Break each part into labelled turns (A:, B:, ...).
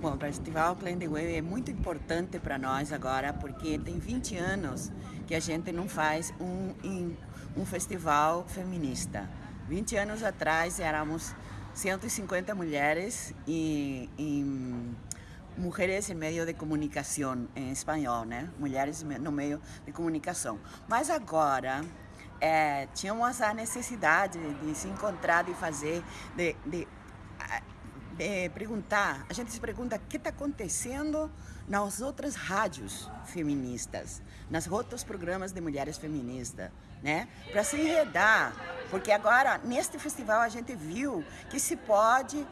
A: Bom, o Festival Clan the Wave é muito importante para nós agora, porque tem 20 anos que a gente não faz um, um festival feminista. 20 anos atrás éramos 150 mulheres e, e mulheres em meio de comunicação em espanhol, né? Mulheres no meio de comunicação. Mas agora é, tínhamos a necessidade de se encontrar, de fazer, de, de é, perguntar, a gente se pergunta o que está acontecendo nas outras rádios feministas, nos outros programas de mulheres feministas, né? Para se enredar, porque agora, neste festival, a gente viu que se pode,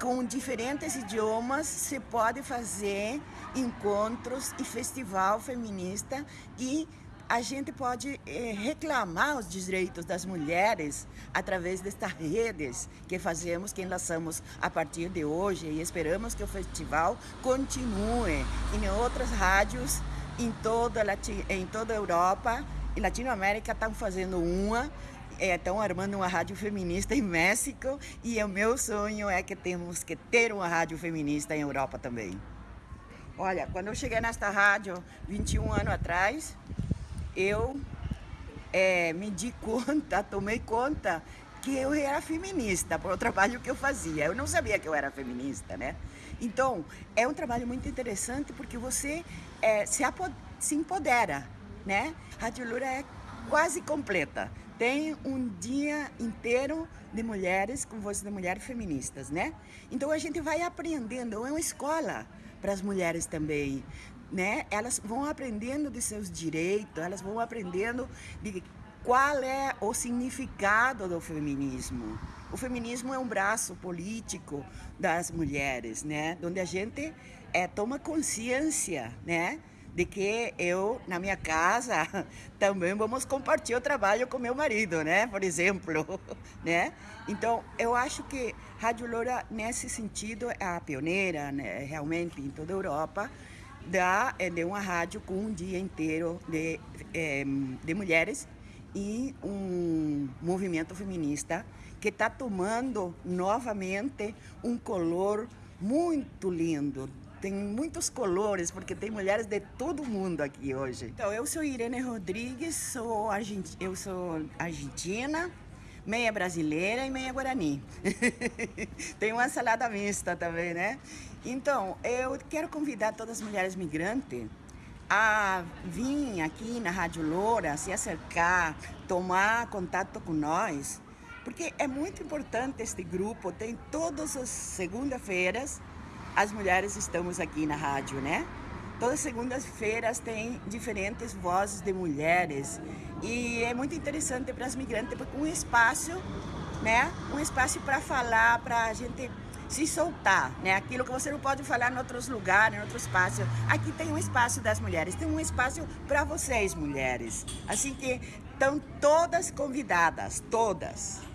A: com diferentes idiomas, se pode fazer encontros e festival feminista e a gente pode eh, reclamar os direitos das mulheres através destas redes que fazemos, que enlaçamos a partir de hoje. E esperamos que o festival continue em outras rádios em toda, em toda a Europa. E Latinoamérica estão fazendo uma estão armando uma rádio feminista em México. E o meu sonho é que temos que ter uma rádio feminista em Europa também. Olha, quando eu cheguei nesta rádio 21 anos atrás, eu é, me di conta, tomei conta que eu era feminista por o trabalho que eu fazia. Eu não sabia que eu era feminista, né? Então, é um trabalho muito interessante porque você é, se, se empodera, né? Rádio Lura é quase completa. Tem um dia inteiro de mulheres com voz de mulheres feministas, né? Então a gente vai aprendendo, é uma escola para as mulheres também né? Elas vão aprendendo de seus direitos, elas vão aprendendo de qual é o significado do feminismo. O feminismo é um braço político das mulheres, né? Onde a gente é, toma consciência, né? De que eu, na minha casa, também vamos compartilhar o trabalho com meu marido, né? Por exemplo, né? Então, eu acho que Rádio Loura, nesse sentido, é a pioneira, né? realmente, em toda a Europa, da, é, de uma rádio com um dia inteiro de, é, de mulheres e um movimento feminista que está tomando novamente um color muito lindo. Tem muitos colores, porque tem mulheres de todo mundo aqui hoje. Então, eu sou Irene Rodrigues, sou eu sou argentina, meia brasileira e meia guarani. Tem uma salada mista também, né? Então, eu quero convidar todas as mulheres migrantes a vir aqui na Rádio Loura, se acercar, tomar contato com nós, porque é muito importante este grupo, tem todas as segundas-feiras, as mulheres estamos aqui na rádio, né? Todas as segundas-feiras tem diferentes vozes de mulheres e é muito interessante para as migrantes porque um espaço, né? Um espaço para falar, para a gente se soltar, né? Aquilo que você não pode falar em outros lugares, em outro espaço. Aqui tem um espaço das mulheres, tem um espaço para vocês, mulheres. Assim que estão todas convidadas, todas.